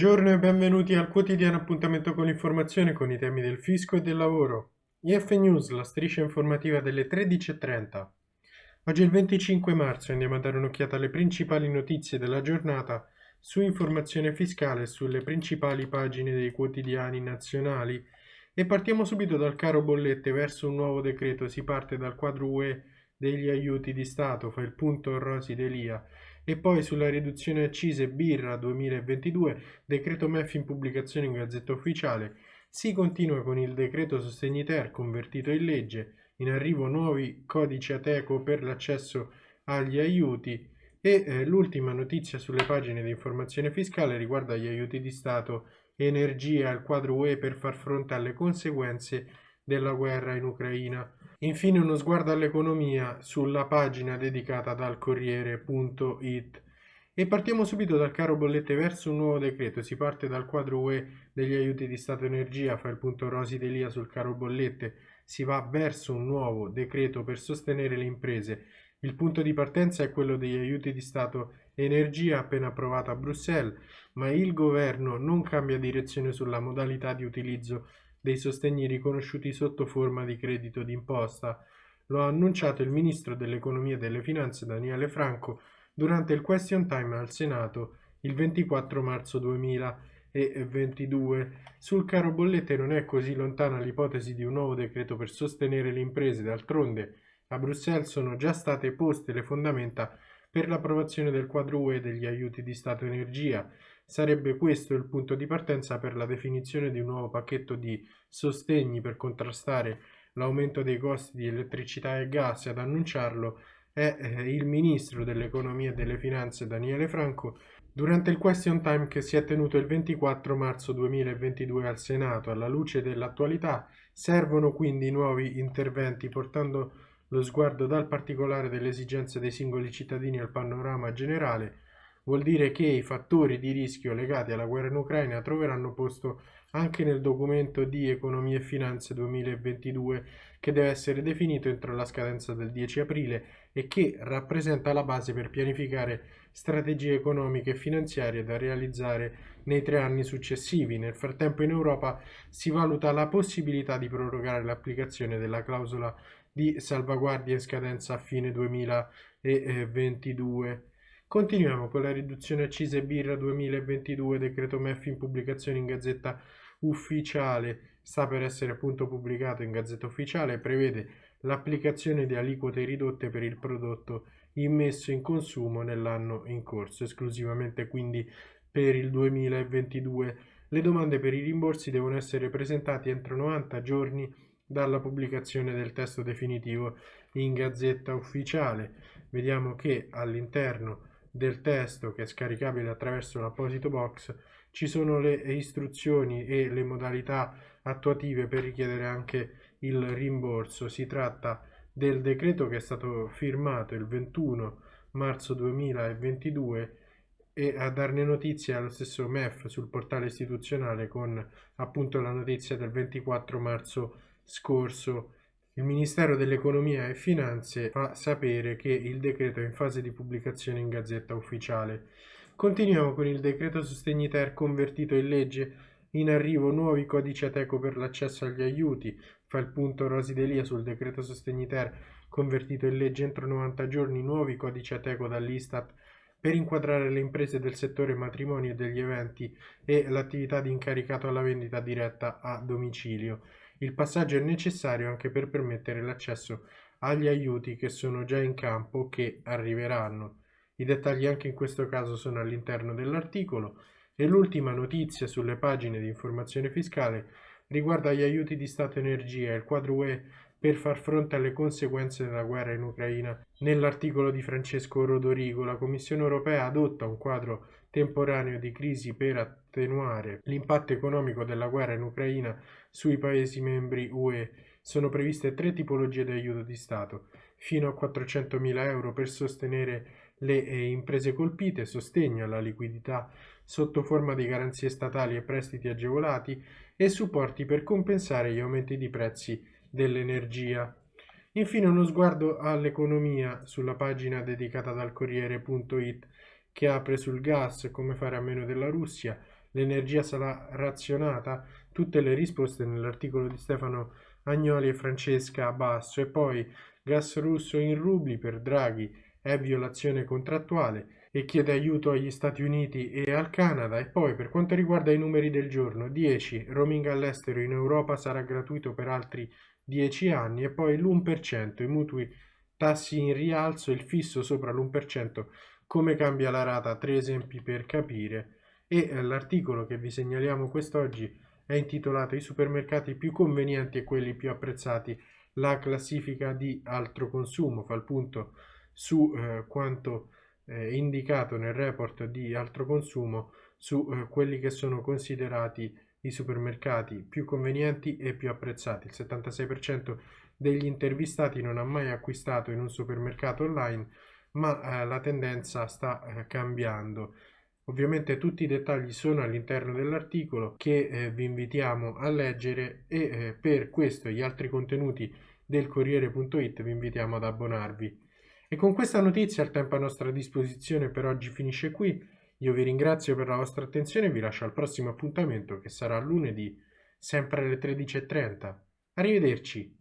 Buongiorno e benvenuti al quotidiano appuntamento con l'informazione con i temi del fisco e del lavoro. IF News, la striscia informativa delle 13.30. Oggi è il 25 marzo e andiamo a dare un'occhiata alle principali notizie della giornata su informazione fiscale sulle principali pagine dei quotidiani nazionali e partiamo subito dal caro bollette verso un nuovo decreto. Si parte dal quadro UE degli aiuti di Stato, fa il punto Rosi Delia e poi sulla riduzione accise birra 2022, decreto MEF in pubblicazione in Gazzetta Ufficiale, si continua con il decreto Sostegni Ter convertito in legge, in arrivo nuovi codici Ateco per l'accesso agli aiuti. E eh, l'ultima notizia sulle pagine di informazione fiscale riguarda gli aiuti di Stato, energia al quadro UE per far fronte alle conseguenze della guerra in Ucraina. Infine uno sguardo all'economia sulla pagina dedicata dal Corriere.it. E partiamo subito dal caro bollette verso un nuovo decreto. Si parte dal quadro UE degli aiuti di Stato Energia, fa il punto Rosi Delia sul caro bollette. Si va verso un nuovo decreto per sostenere le imprese. Il punto di partenza è quello degli aiuti di Stato Energia appena approvato a Bruxelles, ma il governo non cambia direzione sulla modalità di utilizzo dei sostegni riconosciuti sotto forma di credito d'imposta. Lo ha annunciato il ministro dell'economia e delle finanze Daniele Franco durante il question time al Senato il 24 marzo 2022. Sul caro bollette non è così lontana l'ipotesi di un nuovo decreto per sostenere le imprese, d'altronde a Bruxelles sono già state poste le fondamenta per l'approvazione del quadro UE degli aiuti di Stato Energia. Sarebbe questo il punto di partenza per la definizione di un nuovo pacchetto di sostegni per contrastare l'aumento dei costi di elettricità e gas ad annunciarlo è eh, il ministro dell'economia e delle finanze Daniele Franco durante il question time che si è tenuto il 24 marzo 2022 al Senato. Alla luce dell'attualità servono quindi nuovi interventi portando lo sguardo dal particolare delle esigenze dei singoli cittadini al panorama generale. Vuol dire che i fattori di rischio legati alla guerra in Ucraina troveranno posto anche nel documento di Economia e Finanze 2022 che deve essere definito entro la scadenza del 10 aprile e che rappresenta la base per pianificare strategie economiche e finanziarie da realizzare nei tre anni successivi. Nel frattempo in Europa si valuta la possibilità di prorogare l'applicazione della clausola di salvaguardia in scadenza a fine 2022. Continuiamo con la riduzione accise birra 2022, decreto MEF in pubblicazione in Gazzetta Ufficiale, sta per essere appunto pubblicato in Gazzetta Ufficiale, prevede l'applicazione di aliquote ridotte per il prodotto immesso in consumo nell'anno in corso, esclusivamente quindi per il 2022. Le domande per i rimborsi devono essere presentate entro 90 giorni dalla pubblicazione del testo definitivo in Gazzetta Ufficiale. Vediamo che all'interno del testo che è scaricabile attraverso l'apposito box ci sono le istruzioni e le modalità attuative per richiedere anche il rimborso. Si tratta del decreto che è stato firmato il 21 marzo 2022 e a darne notizia allo stesso MEF sul portale istituzionale con appunto la notizia del 24 marzo scorso il Ministero dell'Economia e Finanze fa sapere che il decreto è in fase di pubblicazione in Gazzetta Ufficiale. Continuiamo con il decreto Sostegni Ter convertito in legge. In arrivo nuovi codici Ateco per l'accesso agli aiuti. Fa il punto Rosi Delia sul decreto Sostegni Ter convertito in legge entro 90 giorni nuovi codici Ateco dall'Istat per inquadrare le imprese del settore matrimoni e degli eventi e l'attività di incaricato alla vendita diretta a domicilio. Il passaggio è necessario anche per permettere l'accesso agli aiuti che sono già in campo o che arriveranno. I dettagli anche in questo caso sono all'interno dell'articolo e l'ultima notizia sulle pagine di informazione fiscale riguarda gli aiuti di Stato Energia il quadro UE per far fronte alle conseguenze della guerra in Ucraina. Nell'articolo di Francesco Rodorigo la Commissione europea adotta un quadro temporaneo di crisi per attenuare l'impatto economico della guerra in Ucraina sui Paesi membri UE. Sono previste tre tipologie di aiuto di Stato, fino a 400.000 euro per sostenere le eh, imprese colpite, sostegno alla liquidità sotto forma di garanzie statali e prestiti agevolati e supporti per compensare gli aumenti di prezzi dell'energia. Infine uno sguardo all'economia sulla pagina dedicata dal Corriere.it che apre sul gas, come fare a meno della Russia, l'energia sarà razionata? Tutte le risposte nell'articolo di Stefano Agnoli e Francesca Basso e poi gas russo in rubli per Draghi è violazione contrattuale e chiede aiuto agli Stati Uniti e al Canada e poi per quanto riguarda i numeri del giorno 10 roaming all'estero in Europa sarà gratuito per altri 10 anni e poi l'1% i mutui tassi in rialzo il fisso sopra l'1% come cambia la rata? Tre esempi per capire. E eh, l'articolo che vi segnaliamo quest'oggi è intitolato I supermercati più convenienti e quelli più apprezzati la classifica di altro consumo fa il punto su eh, quanto eh, indicato nel report di altro consumo su eh, quelli che sono considerati i supermercati più convenienti e più apprezzati. Il 76% degli intervistati non ha mai acquistato in un supermercato online, ma eh, la tendenza sta eh, cambiando. Ovviamente tutti i dettagli sono all'interno dell'articolo che eh, vi invitiamo a leggere e eh, per questo e gli altri contenuti del Corriere.it vi invitiamo ad abbonarvi. E con questa notizia il tempo a nostra disposizione per oggi finisce qui. Io vi ringrazio per la vostra attenzione e vi lascio al prossimo appuntamento che sarà lunedì, sempre alle 13.30. Arrivederci!